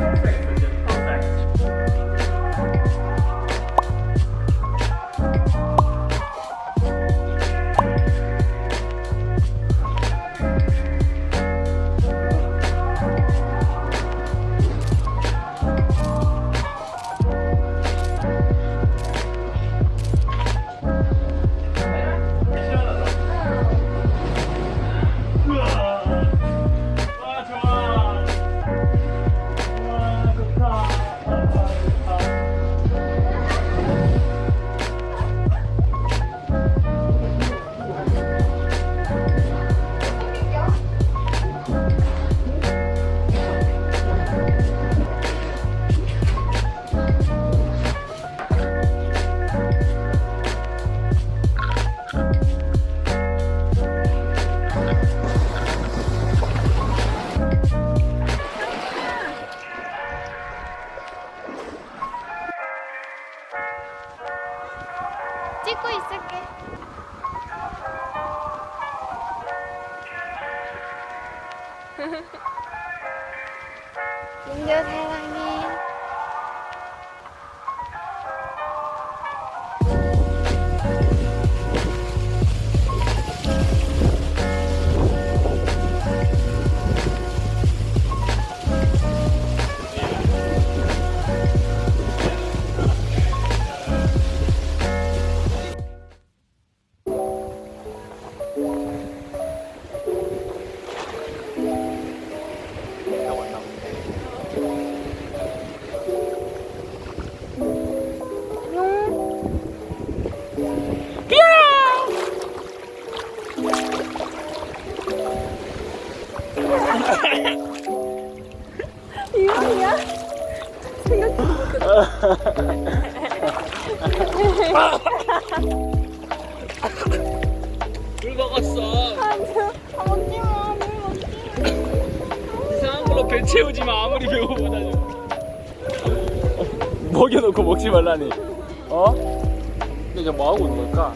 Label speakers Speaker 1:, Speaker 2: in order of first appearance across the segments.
Speaker 1: perfect.
Speaker 2: 찍고 있을게. 민규 사랑해. 이거야?
Speaker 1: 물 먹었어.
Speaker 2: 아니야. 먹지 마. 물 먹지 마.
Speaker 1: 이상한 걸로 배 채우지 마. 아무리 배고프다니. 먹여놓고 먹지 말라니. 어? 근데 이제 뭐 하고 있는 걸까?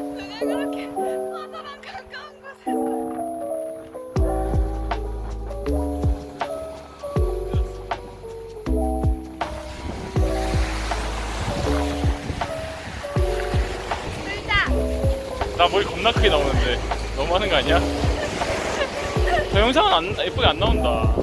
Speaker 2: 누가 그렇게 바다랑 가까운 곳에서.
Speaker 1: 나 머리 겁나 크게 나오는데 너무 하는 거 아니야? 저 영상은 안, 예쁘게 안 나온다